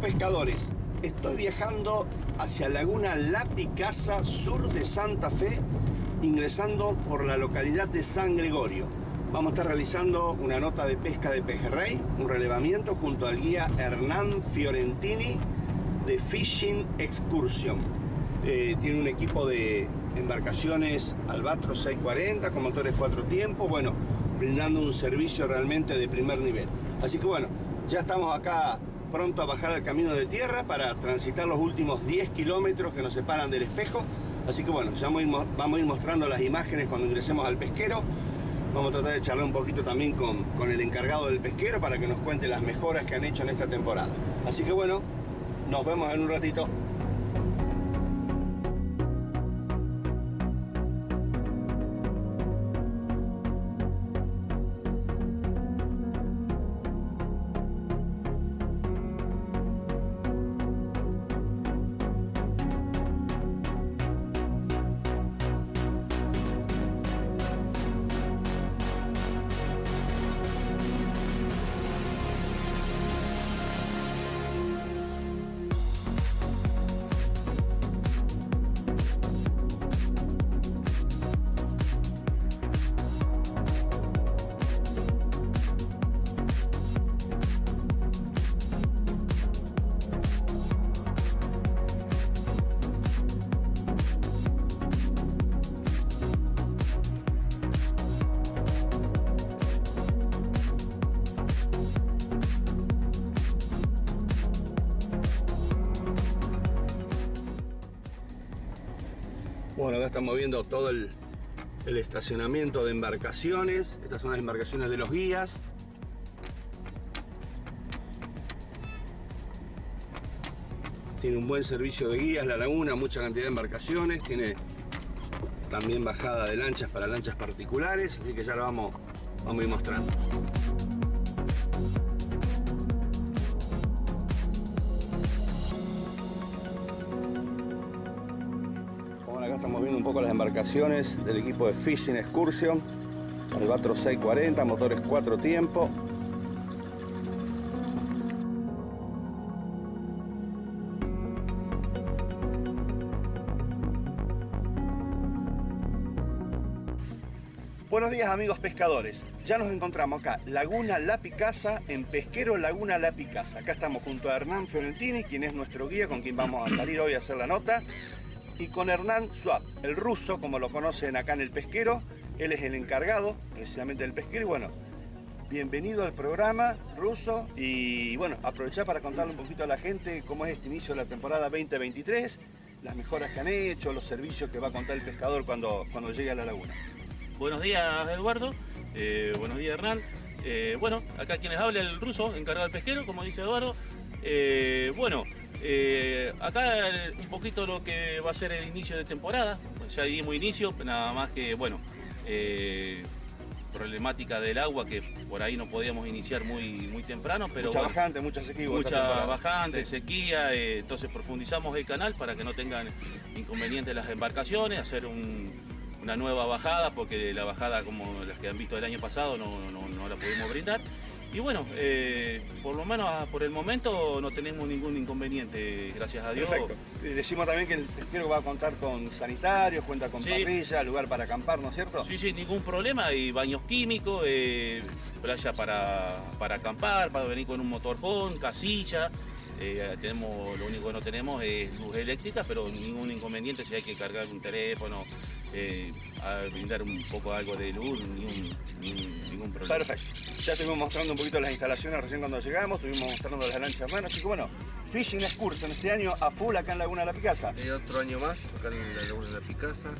Pescadores, estoy viajando hacia Laguna La Picasa, sur de Santa Fe, ingresando por la localidad de San Gregorio. Vamos a estar realizando una nota de pesca de pejerrey, un relevamiento junto al guía Hernán Fiorentini de Fishing Excursion. Eh, tiene un equipo de embarcaciones Albatros 640 con motores cuatro tiempos, bueno, brindando un servicio realmente de primer nivel. Así que bueno, ya estamos acá pronto a bajar al camino de tierra para transitar los últimos 10 kilómetros que nos separan del espejo. Así que bueno, ya vamos a ir mostrando las imágenes cuando ingresemos al pesquero. Vamos a tratar de charlar un poquito también con, con el encargado del pesquero para que nos cuente las mejoras que han hecho en esta temporada. Así que bueno, nos vemos en un ratito. Estamos viendo todo el, estacionamiento de embarcaciones. Estas son las embarcaciones de los guías. Tiene un buen servicio de guías la laguna, mucha cantidad de embarcaciones. Tiene también bajada de lanchas para lanchas particulares, así que ya lo vamos, vamos a ir mostrando. Embarcaciones del equipo de Fishing Excursion. Albatros 640, motores 4 tiempos. Buenos días amigos pescadores, ya nos encontramos acá, Laguna La Picasa, en Pesquero Laguna La Picasa. Acá estamos junto a Hernán Fiorentini, quien es nuestro guía, con quien vamos a salir hoy a hacer la nota y con Hernán Swap, el ruso, como lo conocen acá en el pesquero. Él es el encargado precisamente del pesquero y bueno, bienvenido al programa ruso y bueno, aprovechar para contarle un poquito a la gente cómo es este inicio de la temporada 2023, las mejoras que han hecho, los servicios que va a contar el pescador cuando, cuando llegue a la laguna. Buenos días Eduardo, eh, buenos días Hernán. Eh, bueno, acá quienes habla el ruso, encargado del pesquero, como dice Eduardo. Eh, bueno, eh, acá un poquito lo que va a ser el inicio de temporada, pues ya dimos inicio, nada más que, bueno, eh, problemática del agua que por ahí no podíamos iniciar muy, muy temprano, pero mucha bajante, mucha sequía. Mucha bajante, sequía, eh, entonces profundizamos el canal para que no tengan inconvenientes las embarcaciones, hacer una nueva bajada, porque la bajada como las que han visto el año pasado no, no la pudimos brindar. Y bueno, eh, por lo menos ah, por el momento no tenemos ningún inconveniente, gracias a Dios. Perfecto. Decimos también que el pesquero va a contar con sanitarios, cuenta con parrilla, lugar para acampar, ¿no es cierto? Sí, sí, ningún problema. Hay baños químicos, eh, playa para, para acampar, para venir con un motorhome, casilla. Eh, tenemos, lo único que no tenemos es luz eléctrica, pero ningún inconveniente si hay que cargar un teléfono, eh, a brindar un poco algo de luz, ningún, ningún, problema. Perfecto. Ya estuvimos mostrando un poquito las instalaciones recién cuando llegamos, estuvimos mostrando las lanchas hermanas, así que bueno, Fishing Excursion este año a full acá en Laguna de la Picasa. Y otro año más acá en la Laguna de la Picasa,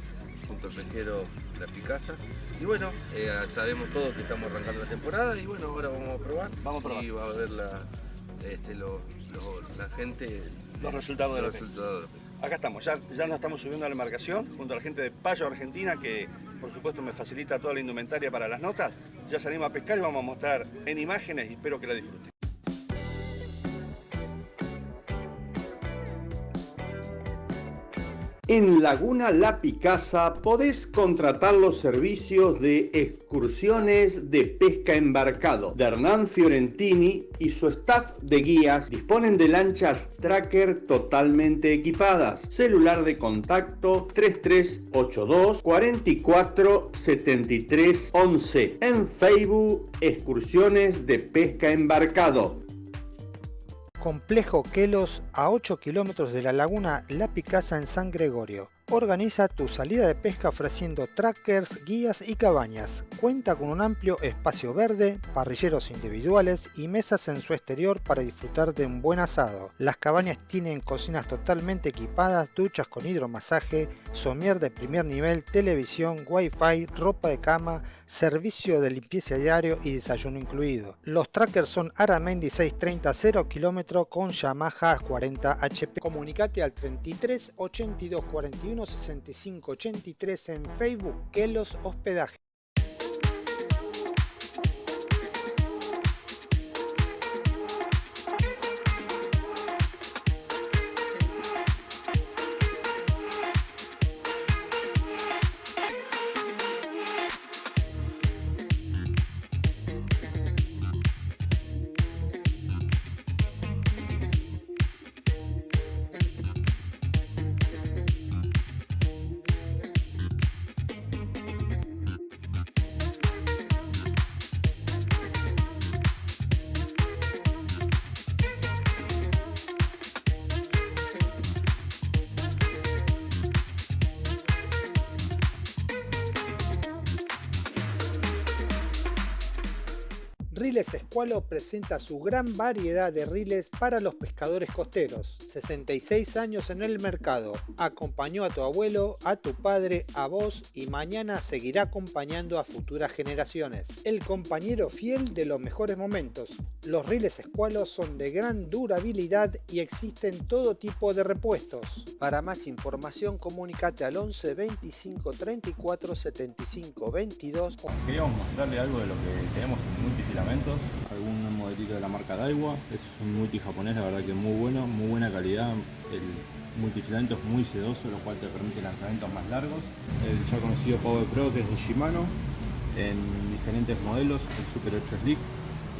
junto al pesquero La Picasa. Y bueno, eh, sabemos todos que estamos arrancando la temporada y bueno, ahora vamos a probar. Vamos a probar. Y va a ver la, este, la gente... Los resultados de los resultados Acá estamos, ya, ya nos estamos subiendo a la embarcación junto a la gente de Payo Argentina que por supuesto me facilita toda la indumentaria para las notas. Ya salimos a pescar y vamos a mostrar en imágenes y espero que la disfruten. En Laguna La Picasa podés contratar los servicios de excursiones de pesca embarcado de Hernán Fiorentini y su staff de guías disponen de lanchas tracker totalmente equipadas. Celular de contacto 3382 44 73 11. En Facebook, excursiones de pesca embarcado. Complejo Quelos a 8 kilómetros de la laguna La Picasa en San Gregorio. Organiza tu salida de pesca ofreciendo trackers, guías y cabañas. Cuenta con un amplio espacio verde, parrilleros individuales y mesas en su exterior para disfrutar de un buen asado. Las cabañas tienen cocinas totalmente equipadas, duchas con hidromasaje, somier de primer nivel, televisión, wifi, ropa de cama, servicio de limpieza diario y desayuno incluido. Los trackers son Aramendi 630 0 km con Yamaha 40 HP. Comunicate al 33 82 41 6583 en Facebook que los hospedaje. Riles Escualo presenta su gran variedad de riles para los pescadores costeros. 66 años en el mercado. Acompañó a tu abuelo, a tu padre, a vos y mañana seguirá acompañando a futuras generaciones. El compañero fiel de los mejores momentos. Los riles Escualo son de gran durabilidad y existen todo tipo de repuestos. Para más información comunícate al 11 25 34 75 22. Queríamos mostrarle algo de lo que tenemos en multifilamento algún de la marca Daiwa, es un multi japonés, la verdad que muy bueno, muy buena calidad, el multifilamento es muy sedoso, lo cual te permite lanzamientos más largos. El ya conocido Power Pro que es de Shimano, en diferentes modelos, el Super 8 Slick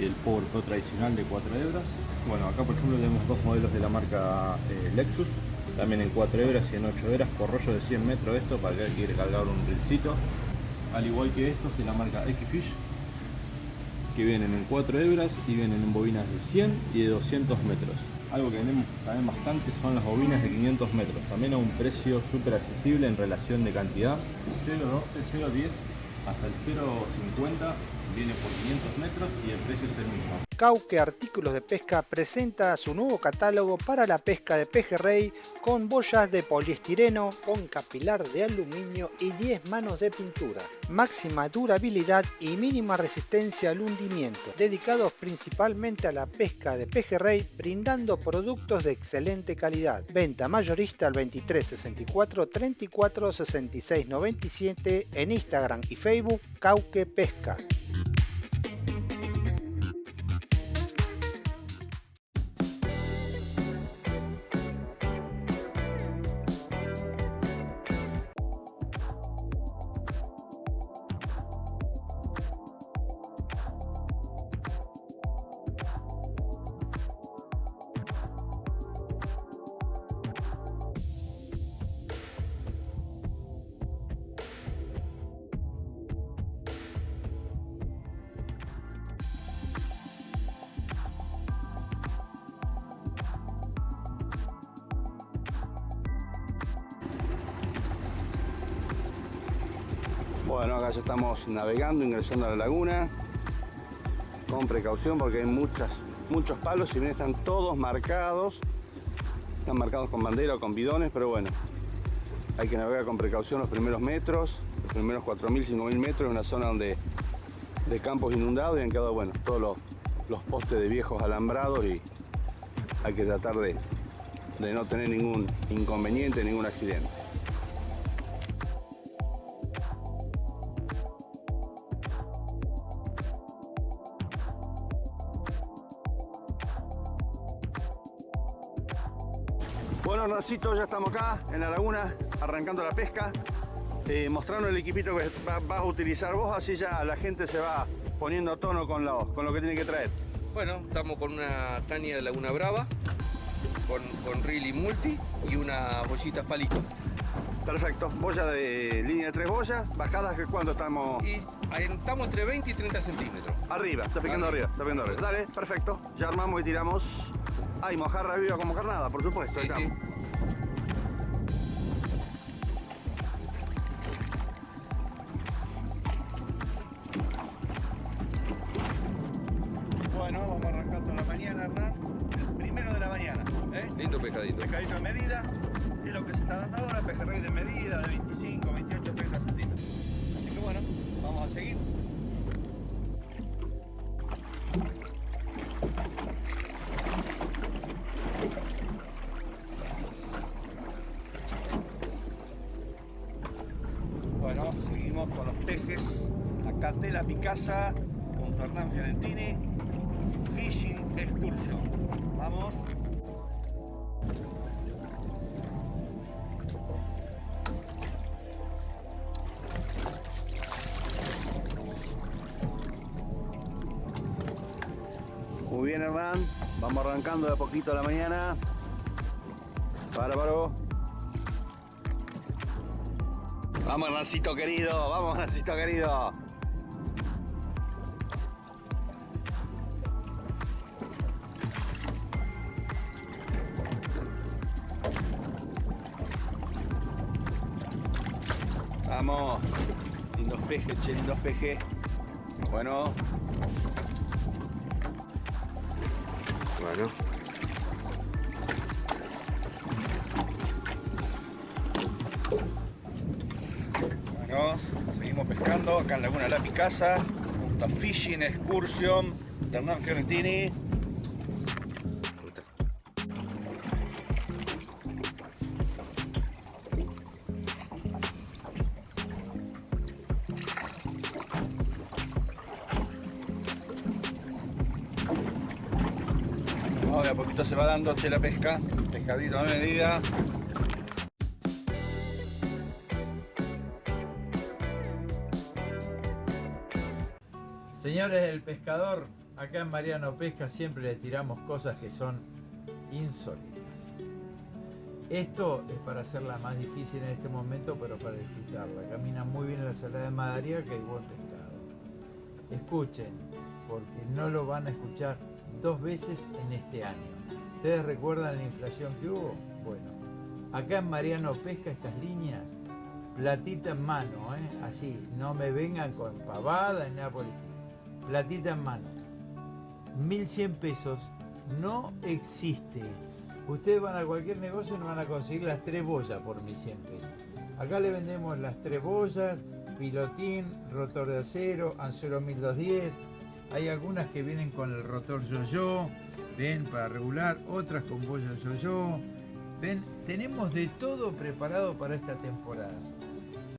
y el Power Pro tradicional de 4 hebras. Bueno, acá por ejemplo tenemos dos modelos de la marca eh, Lexus, también en 4 hebras y en 8 hebras por rollo de 100 metros esto para que quiere cargar un rilcito. Al igual que estos de la marca X-Fish, que vienen en 4 hebras y vienen en bobinas de 100 y de 200 metros. Algo que vendemos también bastante son las bobinas de 500 metros, también a un precio súper accesible en relación de cantidad. 0.12, 0.10 hasta el 0.50 viene por 500 metros y el precio es el mismo. Cauque Artículos de Pesca presenta su nuevo catálogo para la pesca de pejerrey con boyas de poliestireno, con capilar de aluminio y 10 manos de pintura. Máxima durabilidad y mínima resistencia al hundimiento, dedicados principalmente a la pesca de pejerrey, brindando productos de excelente calidad. Venta mayorista al 23 64 34 66 97 en Instagram y Facebook Cauque Pesca. Bueno, acá ya estamos navegando, ingresando a la laguna. Con precaución porque hay muchas, muchos palos, si bien están todos marcados. Están marcados con bandera o con bidones, pero bueno. Hay que navegar con precaución los primeros metros, los primeros 4.000, 5.000 metros, en una zona donde de campos inundados y han quedado, bueno, todos los, los postes de viejos alambrados y hay que tratar de, de no tener ningún inconveniente, ningún accidente. Bueno, Hernancito, ya estamos acá en la laguna. arrancando la pesca, eh, mostrando el equipito que vas a utilizar vos, así ya la gente se va poniendo a tono con lo, con lo que tiene que traer. Bueno, estamos con una caña de Laguna Brava, con, con reel y multi y una bollita palito. Perfecto, boya de línea de tres boyas, bajadas que cuando estamos... Y estamos entre 20 y 30 centímetros. Arriba, está picando arriba, está picando arriba. Dale, perfecto, ya armamos y tiramos... Ay, mojarra viva como carnada, por supuesto. Sí, sí. Bueno, vamos arrancando la mañana, Hernán. El primero de la mañana. ¿eh? Lindo pescadito. Pescadito de medida. Y lo que se está dando ahora, pejerrey de medida, de 25, 28, 30 centímetros. Así que bueno, vamos a seguir. Muy bien, Hernán. Vamos arrancando de a poquito a la mañana. Bárbaro. Vamos, Hernancito querido. Vamos, Hernancito querido. Vamos. Lindos pejes, che, lindos pejes. Bueno. Bueno. Bueno, seguimos pescando acá en Laguna La Picasa, junto a Fishing Excursion Hernán Fiorentini. Vamos, a poquito se va dando che la pesca, pescadito a medida. Señores del pescador, acá en Mariano Pesca siempre le tiramos cosas que son insólitas. Esto es para hacerla más difícil en este momento, pero para disfrutarla. Camina muy bien la salada de Madariaga y buen pescado. Escuchen, porque no lo van a escuchar dos veces en este año. ¿Ustedes recuerdan la inflación que hubo? Bueno, acá en Mariano Pesca estas líneas, platita en mano, ¿eh? así, no me vengan con pavada ni nada por. Platita en mano. 1100 pesos no existe. Ustedes van a cualquier negocio y no van a conseguir las tres boyas por 1100 pesos. Acá le vendemos las tres boyas, pilotín, rotor de acero, anzuelo 1210. Hay algunas que vienen con el rotor yo-yo, ven, para regular, otras con boya yo-yo. Ven, tenemos de todo preparado para esta temporada.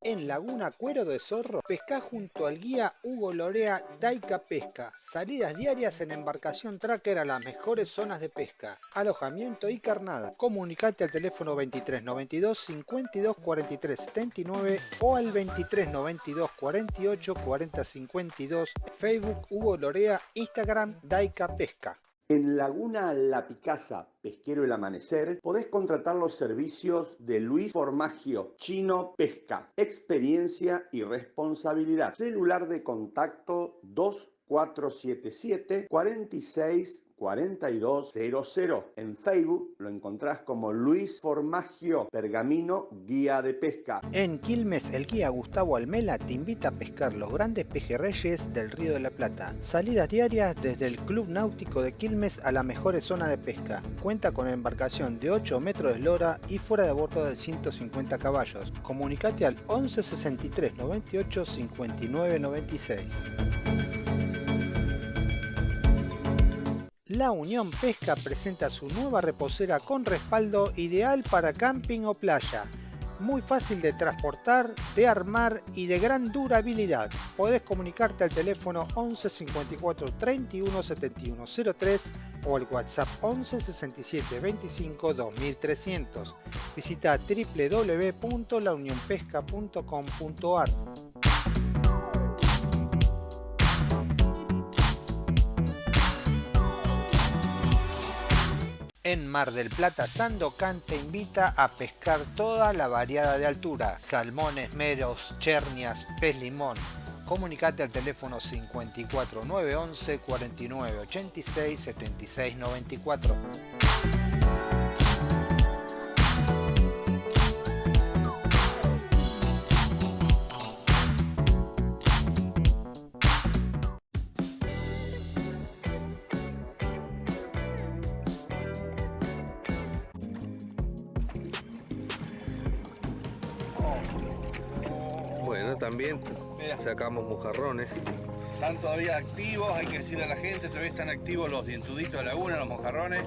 En Laguna Cuero de Zorro, pesca junto al guía Hugo Lorea Daica Pesca. Salidas diarias en embarcación tracker a las mejores zonas de pesca. Alojamiento y carnada. Comunicate al teléfono 23 92 52 43 79 o al 23 92 48 40 52. Facebook Hugo Lorea, Instagram Daica Pesca. En Laguna La Picasa, Pesquero El Amanecer, podés contratar los servicios de Luis Formagio, Chino Pesca, experiencia y responsabilidad. Celular de contacto 2477 46 4200. En Facebook lo encontrás como Luis Formagio Pergamino Guía de Pesca. En Quilmes, el guía Gustavo Almela te invita a pescar los grandes pejerreyes del Río de la Plata. Salidas diarias desde el Club Náutico de Quilmes a las mejores zonas de pesca. Cuenta con embarcación de 8 metros de eslora y fuera de bordo de 150 caballos. Comunicate al 11 63 98 59 96. La Unión Pesca presenta su nueva reposera con respaldo ideal para camping o playa. muy fácil de transportar, de armar y de gran durabilidad. Podés comunicarte al teléfono 11 54 31 71 03 o al WhatsApp 11 67 25 2300. Visita www.launionpesca.com.ar. Mar del Plata, Sandocan te invita a pescar toda la variada de altura, salmones, meros, chernias, pez limón. Comunicate al teléfono 54 911 49 86 76 94. Mira. sacamos mojarrones. Están todavía activos, hay que decirle a la gente, todavía están activos los dientuditos de laguna, los mojarrones.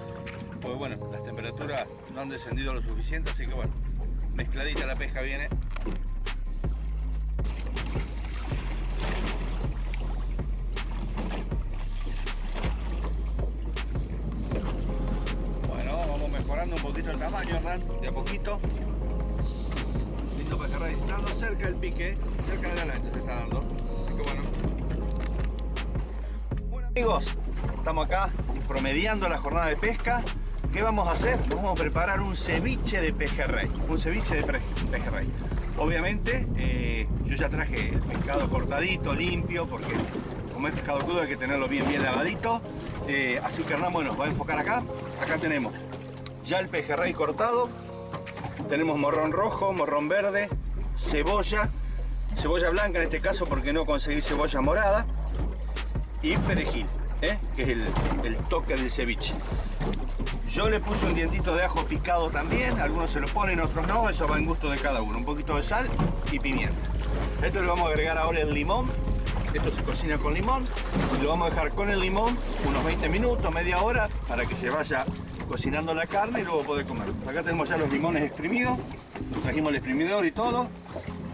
Pues bueno, las temperaturas no han descendido lo suficiente, así que bueno, mezcladita la pesca viene. Pique, cerca de la lancha se está dando. Así que bueno, bueno amigos, estamos acá promediando la jornada de pesca. ¿Qué vamos a hacer? Vamos a preparar un ceviche de pejerrey. Un ceviche de pejerrey. Obviamente, eh, yo ya traje el pescado cortadito, limpio, porque como es pescado crudo hay que tenerlo bien, bien lavadito. Eh, así que Hernán, bueno, va a enfocar acá. Acá tenemos ya el pejerrey cortado. Tenemos morrón rojo, morrón verde, cebolla, cebolla blanca en este caso porque no conseguí cebolla morada y perejil, ¿eh? que es el, el toque del ceviche. Yo le puse un dientito de ajo picado también, algunos se lo ponen, otros no, eso va en gusto de cada uno. Un poquito de sal y pimienta. Esto le vamos a agregar ahora el limón, esto se cocina con limón, y lo vamos a dejar con el limón unos 20 minutos, media hora, para que se vaya cocinando la carne y luego poder comer. Acá tenemos ya los limones exprimidos, trajimos el exprimidor y todo.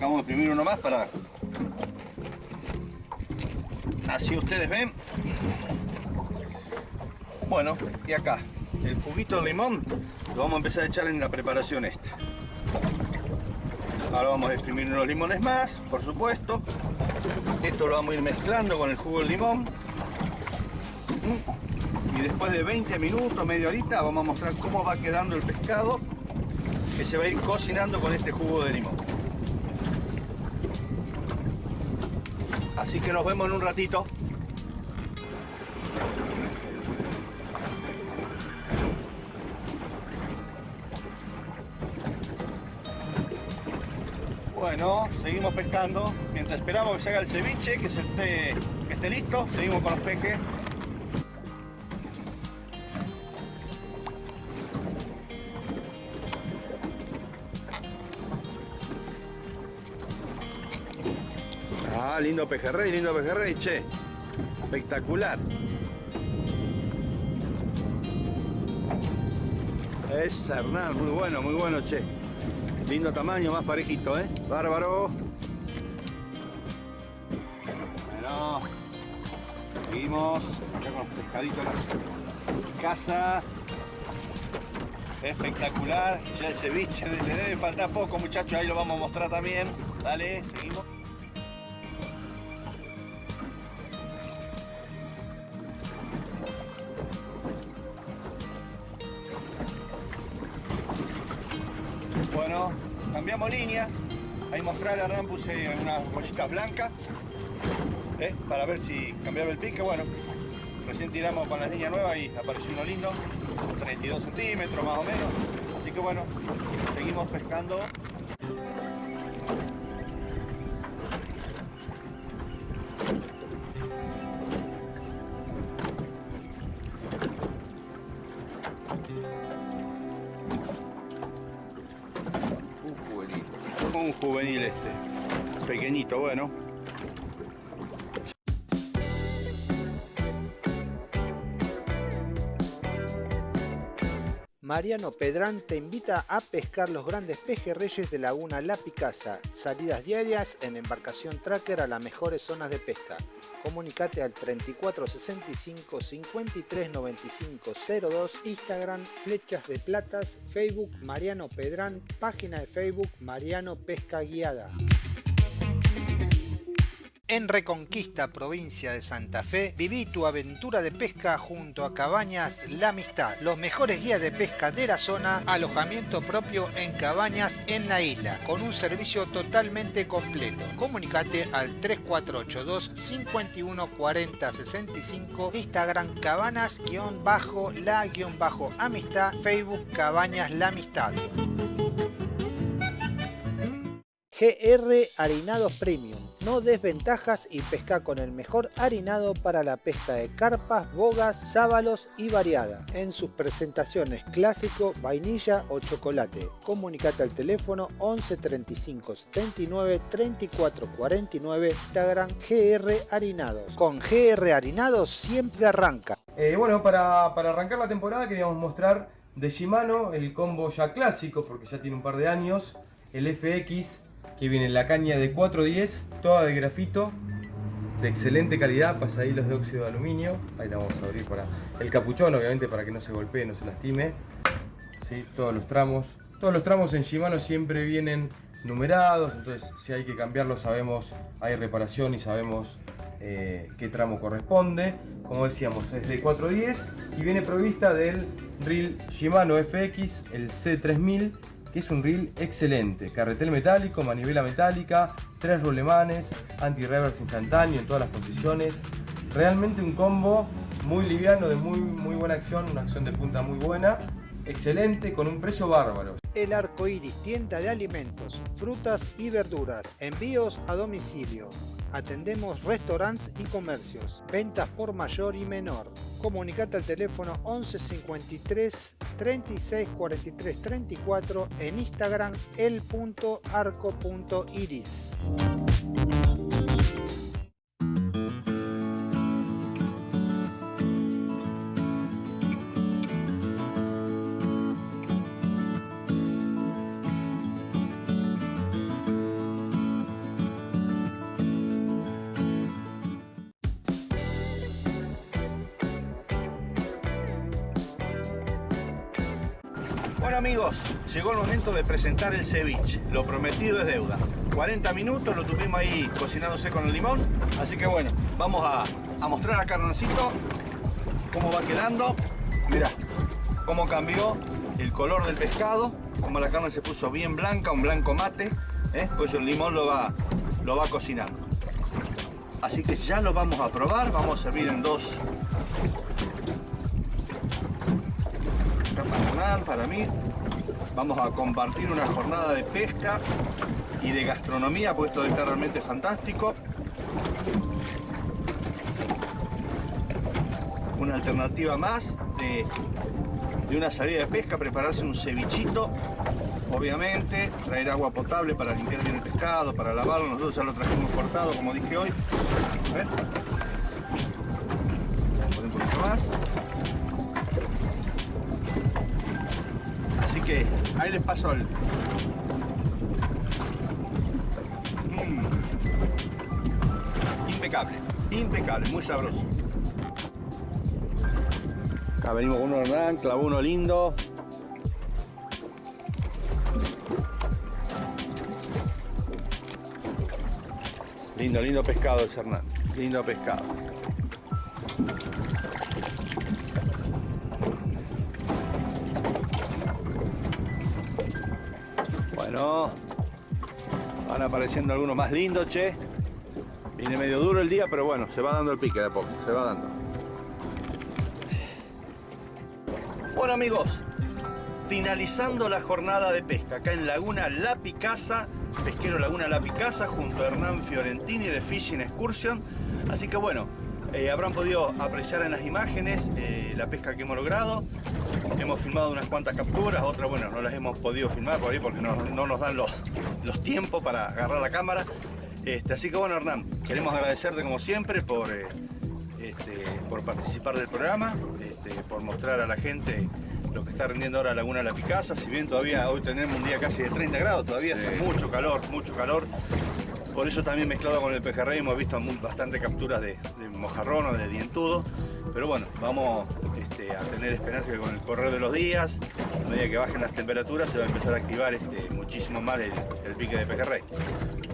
Vamos a exprimir uno más para... Así ustedes ven. Bueno, y acá, el juguito de limón lo vamos a empezar a echar en la preparación esta. Ahora vamos a exprimir unos limones más, por supuesto. Esto lo vamos a ir mezclando con el jugo del limón. Y después de 20 minutos, media horita, vamos a mostrar cómo va quedando el pescado que se va a ir cocinando con este jugo de limón. Así que nos vemos en un ratito. Bueno, seguimos pescando. Mientras esperamos que se haga el ceviche, que, se esté, que esté listo, seguimos con los peques. Ah, lindo pejerrey, lindo pejerrey, che. Espectacular. Es Hernán, muy bueno, muy bueno, che. Lindo tamaño, más parejito, ¿eh? Bárbaro. Bueno. Seguimos. Acá con los pescaditos en casa. Espectacular. Ya el ceviche, le debe faltar poco, muchachos. Ahí lo vamos a mostrar también. Dale, seguimos. Puse unas bolsitas blancas. ¿eh? Para ver si cambiaba el pique. Bueno, recién tiramos con la línea nueva y apareció uno lindo. 32 centímetros más o menos. Así que bueno, seguimos pescando. Bueno. Mariano Pedrán te invita a pescar los grandes pejerreyes de Laguna La Picasa. Salidas diarias en embarcación tracker a las mejores zonas de pesca. Comunicate al 3465 53 95 02, Instagram Flechas de Platas, Facebook Mariano Pedrán, página de Facebook Mariano Pesca Guiada. En Reconquista, provincia de Santa Fe, viví tu aventura de pesca junto a Cabañas La Amistad, los mejores guías de pesca de la zona, alojamiento propio en cabañas en la isla, con un servicio totalmente completo. Comunicate al 3482 51 40 65, Instagram cabanas-la-amistad, Facebook Cabañas La Amistad. GR Harinados Premium. No desventajas y pesca con el mejor harinado para la pesca de carpas, bogas, sábalos y variada. En sus presentaciones clásico, vainilla o chocolate. Comunicate al teléfono 11 35 79 34 49 Instagram GR Harinados. Con GR Harinados siempre arranca. Eh, bueno, para, para arrancar la temporada queríamos mostrar de Shimano el combo ya clásico, porque ya tiene un par de años, el FX que viene la caña de 410, toda de grafito, de excelente calidad, pasadillos de óxido de aluminio, ahí la vamos a abrir para el capuchón, obviamente para que no se golpee, no se lastime, ¿sí? todos los tramos, todos los tramos en Shimano siempre vienen numerados, entonces si hay que cambiarlo sabemos, hay reparación y sabemos eh, qué tramo corresponde, como decíamos es de 410 y viene provista del reel Shimano FX, el C3000 que es un reel excelente. Carretel metálico, manivela metálica, tres rulemanes, anti-reverse instantáneo en todas las posiciones. Realmente un combo muy liviano, de muy, muy buena acción, una acción de punta muy buena. Excelente, con un precio bárbaro. El Arco Iris, tienda de alimentos, frutas y verduras. Envíos a domicilio. Atendemos restaurantes y comercios. Ventas por mayor y menor. Comunicate al teléfono 11 53 36 43 34 en Instagram el.arco.iris. llegó el momento de presentar el ceviche. Lo prometido es deuda. 40 minutos lo tuvimos ahí cocinándose con el limón. Así que bueno, vamos a, mostrar a Carnancito cómo va quedando. Mira cómo cambió el color del pescado. Como la carne se puso bien blanca, un blanco mate. ¿eh? Pues el limón lo va, lo va cocinando. Así que ya lo vamos a probar. Vamos a servir en dos para mí. Vamos a compartir una jornada de pesca y de gastronomía, pues esto está realmente fantástico. Una alternativa más de, de una salida de pesca, prepararse un cevichito, obviamente, traer agua potable para limpiar bien el pescado, para lavarlo, nosotros ya lo trajimos cortado, como dije hoy. A ahí les paso el... Mm. Impecable, impecable, muy sabroso. Acá venimos con uno Hernán, clavó uno lindo. Lindo, lindo pescado ese Hernán, lindo pescado. Apareciendo algunos más lindos, che. Viene medio duro el día, pero bueno, se va dando el pique de a poco, se va dando. Bueno amigos, finalizando la jornada de pesca acá en Laguna La Picasa, pesquero Laguna La Picasa, junto a Hernán Fiorentini de Fishing Excursion. Así que bueno, eh, habrán podido apreciar en las imágenes eh, la pesca que hemos logrado. Hemos filmado unas cuantas capturas, otras bueno, no las hemos podido filmar por ahí porque no, no nos dan los, los tiempos para agarrar la cámara. Este, así que bueno Hernán, queremos agradecerte como siempre por, eh, este, por participar del programa, este, por mostrar a la gente lo que está rindiendo ahora Laguna La Picasa, si bien todavía hoy tenemos un día casi de 30 grados, todavía hace mucho calor, mucho calor. Por eso también mezclado con el pejerrey hemos visto mu- bastante capturas de, mojarrón o de dientudo. Pero bueno, vamos este, a tener esperanza que con el correr de los días, a medida que bajen las temperaturas, se va a empezar a activar este, muchísimo más el, pique de pejerrey.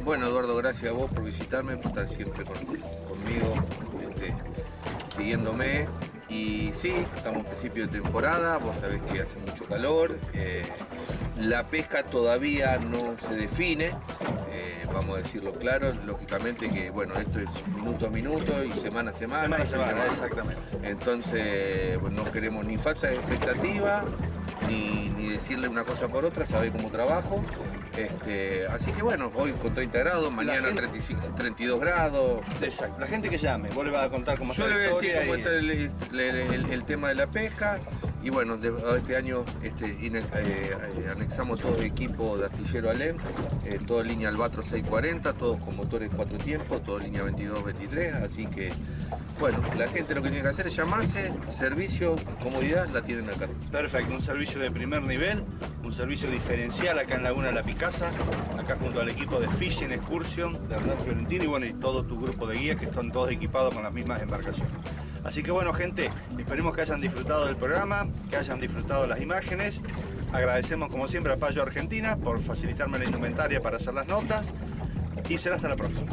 Bueno, Eduardo, gracias a vos por visitarme, por estar siempre con- conmigo, este, siguiéndome. Y sí, estamos en principio de temporada, vos sabés que hace mucho calor. eh, la pesca todavía no se define, eh, vamos a decirlo claro. Lógicamente que, bueno, esto es minuto a minuto y semana a semana. Semana a semana, exactamente. Entonces, bueno, no queremos ni falsa expectativa, ni, ni decirle una cosa por otra, saber cómo trabajo. Este, así que bueno, hoy con 30 grados, mañana gente- 35, 32 grados. Exacto. La gente que llame, vos le vas a contar cómo Yo está le voy a decir cómo está el, el- el- el tema de la pesca. Y bueno, este año este, eh, eh, anexamos todo el equipo de astillero Alem, eh, todo línea Albatro 640, todos con motores cuatro tiempos, todo línea 22-23. Así que, bueno, la gente lo que tiene que hacer es llamarse, servicio, comodidad, la tienen acá. Perfecto, un servicio de primer nivel, un servicio diferencial acá en Laguna La Picasa, acá junto al equipo de Fishing Excursion de Hernán Fiorentino y bueno, y todo tu grupo de guías que están todos equipados con las mismas embarcaciones. Así que bueno, gente, esperemos que hayan disfrutado del programa, que hayan disfrutado las imágenes. Agradecemos como siempre a Payo Argentina por facilitarme la indumentaria para hacer las notas y será hasta la próxima.